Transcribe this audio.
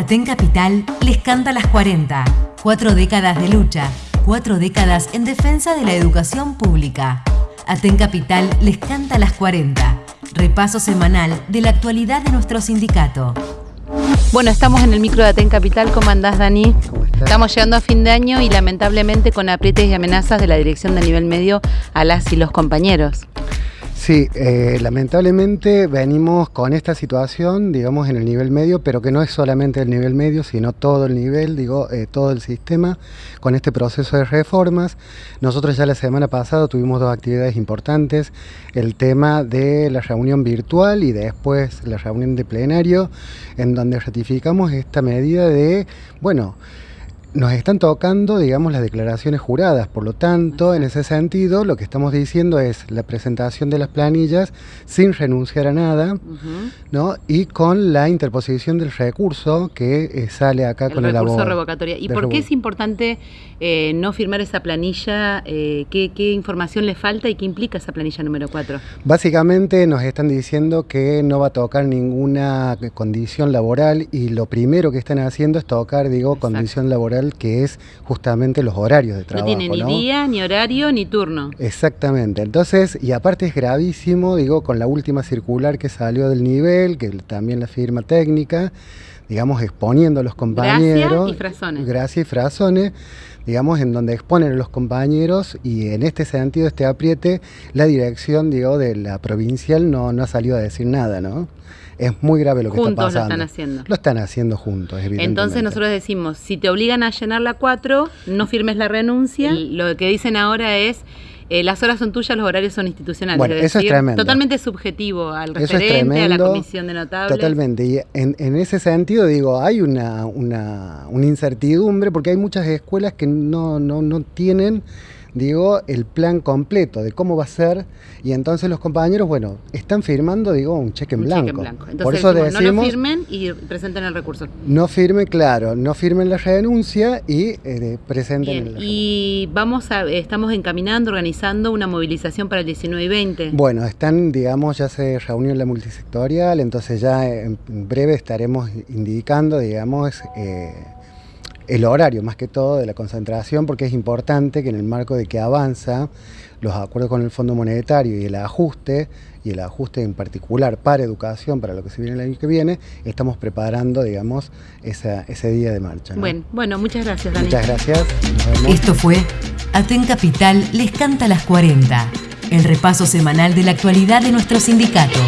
Aten Capital les canta las 40. Cuatro décadas de lucha, cuatro décadas en defensa de la educación pública. Aten Capital les canta las 40. Repaso semanal de la actualidad de nuestro sindicato. Bueno, estamos en el micro de Aten Capital. ¿Cómo andás, Dani? Estamos llegando a fin de año y lamentablemente con aprietes y amenazas de la dirección de nivel medio a las y los compañeros. Sí, eh, lamentablemente venimos con esta situación, digamos, en el nivel medio, pero que no es solamente el nivel medio, sino todo el nivel, digo, eh, todo el sistema, con este proceso de reformas. Nosotros ya la semana pasada tuvimos dos actividades importantes, el tema de la reunión virtual y después la reunión de plenario, en donde ratificamos esta medida de, bueno, nos están tocando, digamos, las declaraciones juradas. Por lo tanto, en ese sentido, lo que estamos diciendo es la presentación de las planillas sin renunciar a nada, ¿no? Y con la interposición del recurso que eh, sale acá con el recurso revocatoria. ¿Y por qué es importante eh, no firmar esa planilla? Eh, ¿qué, ¿qué, información le falta y qué implica esa planilla número 4? Básicamente nos están diciendo que no va a tocar ninguna condición laboral y lo primero que están haciendo es tocar, digo, condición laboral que es justamente los horarios de trabajo. No tiene ni día, ni horario, ni turno. Exactamente. Entonces, y aparte es gravísimo, digo, con la última circular que salió del nivel, que también la firma técnica, digamos, exponiendo a los compañeros. Gracias y frasones. Gracias y frasones digamos, en donde exponen a los compañeros y en este sentido, este apriete, la dirección, digo, de la provincial no, no ha salido a decir nada, ¿no? Es muy grave lo que está pasando. Juntos lo están haciendo. Lo están haciendo juntos, evidentemente. Entonces nosotros decimos, si te obligan a llenar la 4, no firmes la renuncia. Lo que dicen ahora es eh, las horas son tuyas, los horarios son institucionales. Bueno, eso es tremendo. Totalmente subjetivo al referente, a la comisión de notables. Totalmente. Y en, ese sentido, digo, hay una, una, una, incertidumbre porque hay muchas escuelas que no, no, no tienen digo, el plan completo de cómo va a ser y entonces los compañeros, bueno, están firmando, digo, un cheque en blanco. Cheque en blanco. Entonces, Por eso decimos, no lo firmen y presenten el recurso. No firmen, claro, no firmen la renuncia y eh, presenten el Y vamos a, estamos encaminando, organizando una movilización para el 19 y 20. Bueno, están, digamos, ya se reunió la multisectorial, entonces ya en breve estaremos indicando, digamos, eh, el horario más que todo de la concentración porque es importante que en el marco de que avanza los acuerdos con el Fondo Monetario y el ajuste, y el ajuste en particular para educación, para lo que se viene el año que viene, estamos preparando, digamos, ese día de marcha. Bueno, bueno, muchas gracias, Dani. Muchas gracias. Esto fue Aten Capital les canta las 40, el repaso semanal de la actualidad de nuestro sindicato.